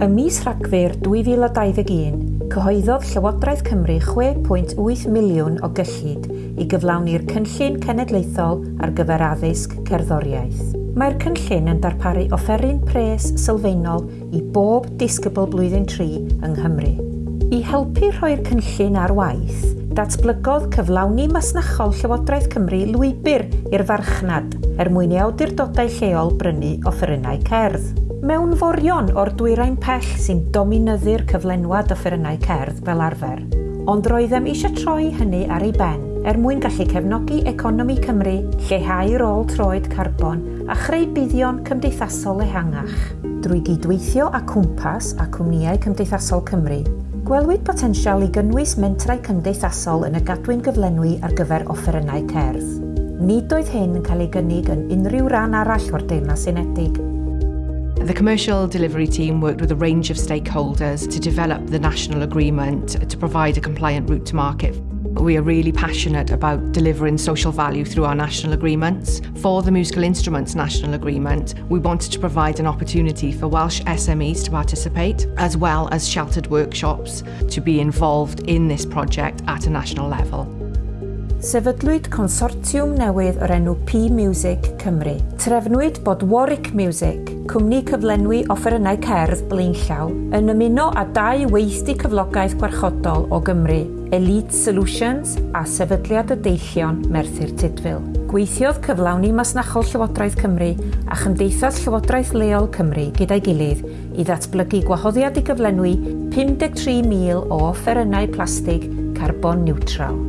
Y mis Rhagfyr 2021, cyhoeddodd Llywodraeth Cymru 6.8 miliwn o gyllid i gyflawni'r Cynllun Cenedlaethol ar gyfer addysg cerddoriaeth. Mae'r cynllun yn darparu offeryn pres sylfaenol i bob disgybl blwyddyn 3 yng Nghymru. I helpu rhoi'r cynllun ar waith, datblygodd cyflawni masnachol Llywodraeth Cymru lwybr i'r farchnad er mwyn i awdurdodau lleol brynu offerynnau cerdd mewnforion o'r dwyrain pell sy'n dominyddu'r cyflenwad offerynnau cerdd fel arfer, ond roeddem eisiau troi hynny ar ei ben er mwyn gallu cefnogi economi Cymru, lleihau rôl troed carbon a chreu buddion cymdeithasol ehangach. Drwy gydweithio â cwmpas a cwmnïau cymdeithasol Cymru, gwelwyd potensial i gynnwys mentrau cymdeithasol yn y gadwyn gyflenwi ar gyfer offerynnau cerdd. Nid oedd hyn yn cael ei gynnig yn unrhyw ran arall o'r Deyrnas Unedig, The commercial delivery team worked with a range of stakeholders to develop the national agreement to provide a compliant route to market. We are really passionate about delivering social value through our national agreements. For the Musical Instruments National Agreement, we wanted to provide an opportunity for Welsh SMEs to participate, as well as sheltered workshops to be involved in this project at a national level. Sefydlwyd consortiwm newydd o'r enw P-Music Cymru. Trefnwyd bod Warwick Music, cwmni cyflenwi offerynnau cerdd Blaenllaw, yn ymuno â dau weithdi cyflogaeth gwarchodol o Gymru, Elite Solutions a Sefydliad y Deillion Merthyr Tudfil. Gweithiodd cyflawni masnachol Llywodraeth Cymru a Chymdeithas Llywodraeth Leol Cymru gyda'i gilydd i ddatblygu gwahoddiad i gyflenwi 53,000 o offerynnau plastig carbon neutral.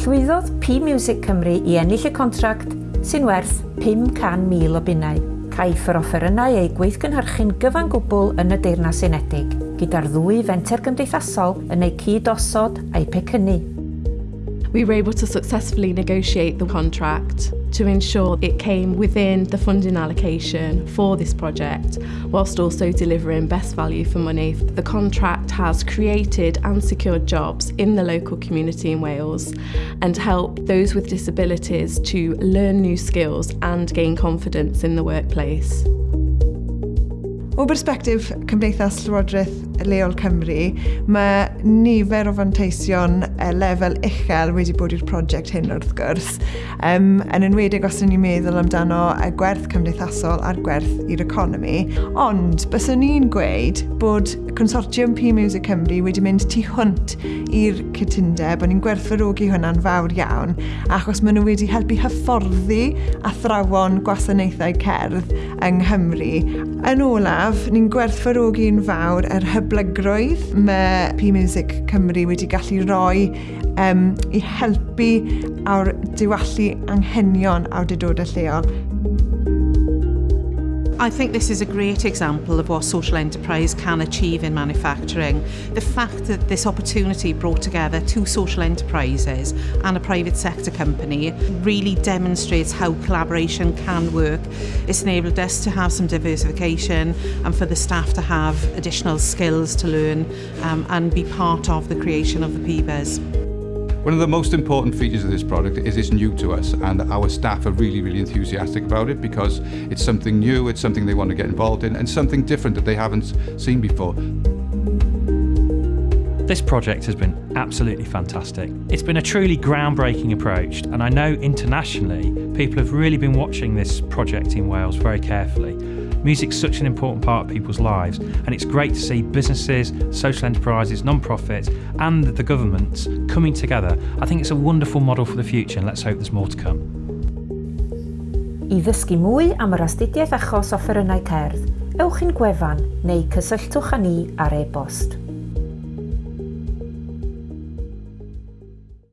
Llwyddodd P-Music Cymru i ennill y contract sy'n werth 500,000 o bunnau Caiff yr offerynnau ei gweithgynhyrchu'n gyfan gwbl yn y Deyrnas Unedig, gyda'r ddwy fenter gymdeithasol yn eu cyd-osod a'i pecynnu. We were able to successfully negotiate the contract to ensure it came within the funding allocation for this project, whilst also delivering best value for money. The contract has created and secured jobs in the local community in Wales and helped those with disabilities to learn new skills and gain confidence in the workplace. O bersbectif Cymdeithas Llywodraeth Leol Cymru, mae nifer o fanteision uh, lefel uchel wedi bod i'r prosiect hyn wrth gwrs. Um, yn enwedig os ni'n meddwl amdano y gwerth cymdeithasol a'r gwerth i'r economi. Ond, byswn ni'n gweud bod consortium P Music Cymru wedi mynd tu hwnt i'r cytundeb, ond ni'n gwerthfarogi hwnna'n fawr iawn, achos maen nhw wedi helpu hyfforddi athrawon gwasanaethau cerdd yng Nghymru. Yn olaf, haf, ni'n gwerthfarogi'n fawr yr hyblygrwydd mae P-Music Cymru wedi gallu roi um, i helpu awr diwallu anghenion awdurdodau lleol. I think this is a great example of what social enterprise can achieve in manufacturing. The fact that this opportunity brought together two social enterprises and a private sector company really demonstrates how collaboration can work. It's enabled us to have some diversification and for the staff to have additional skills to learn um, and be part of the creation of the PBES. One of the most important features of this product is it's new to us and our staff are really, really enthusiastic about it because it's something new, it's something they want to get involved in and something different that they haven't seen before. This project has been absolutely fantastic. It's been a truly groundbreaking approach and I know internationally people have really been watching this project in Wales very carefully Music's such an important part of people's lives, and it's great to see businesses, social enterprises, non-profits, and the governments coming together. I think it's a wonderful model for the future, and let's hope there's more to come. I ddysgu mwy am yr astudiaeth achos offerynnau cerdd, ewch i'n gwefan neu cysylltwch â ni ar e-bost.